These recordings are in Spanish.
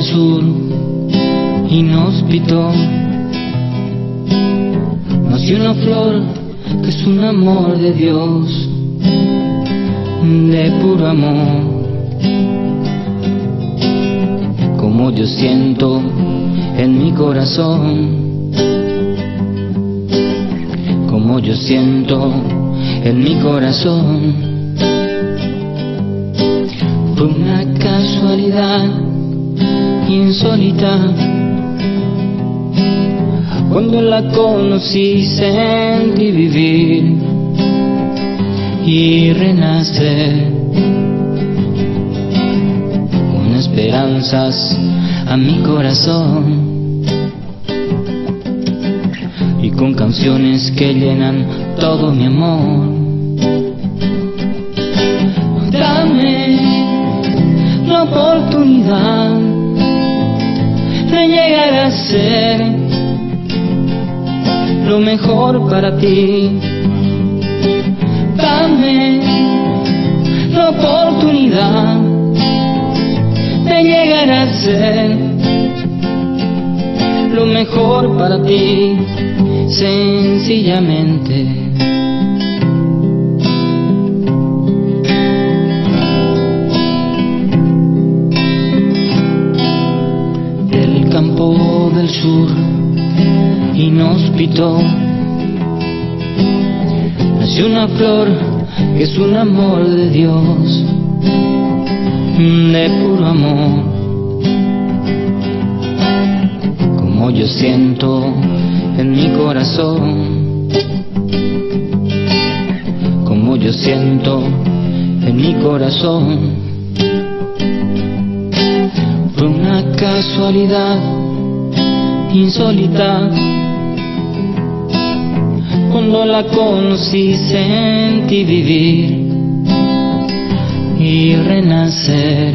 sur, inhóspito, nació una flor que es un amor de Dios, de puro amor. Como yo siento en mi corazón, como yo siento en mi corazón. Fue una casualidad insólita. Cuando la conocí sentí vivir y renacer con esperanzas a mi corazón y con canciones que llenan todo mi amor. Oportunidad de llegar a ser lo mejor para ti. Dame la oportunidad de llegar a ser lo mejor para ti, sencillamente. Del sur, inhóspito, nació una flor que es un amor de Dios, de puro amor, como yo siento en mi corazón, como yo siento en mi corazón. Fue una casualidad insólita. Cuando la conocí sentí vivir y renacer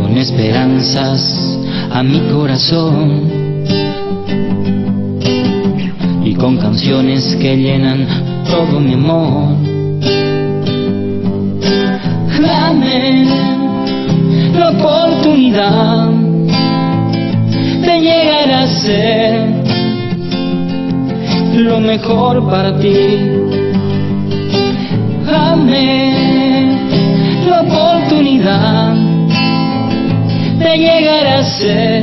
con esperanzas a mi corazón y con canciones que llenan todo mi amor. La oportunidad de llegar a ser lo mejor para ti. Dame la oportunidad de llegar a ser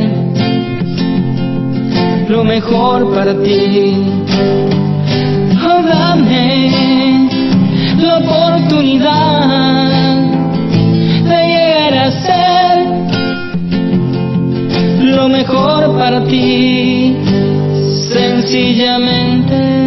lo mejor para ti. Oh, dame la oportunidad mejor para ti, sencillamente.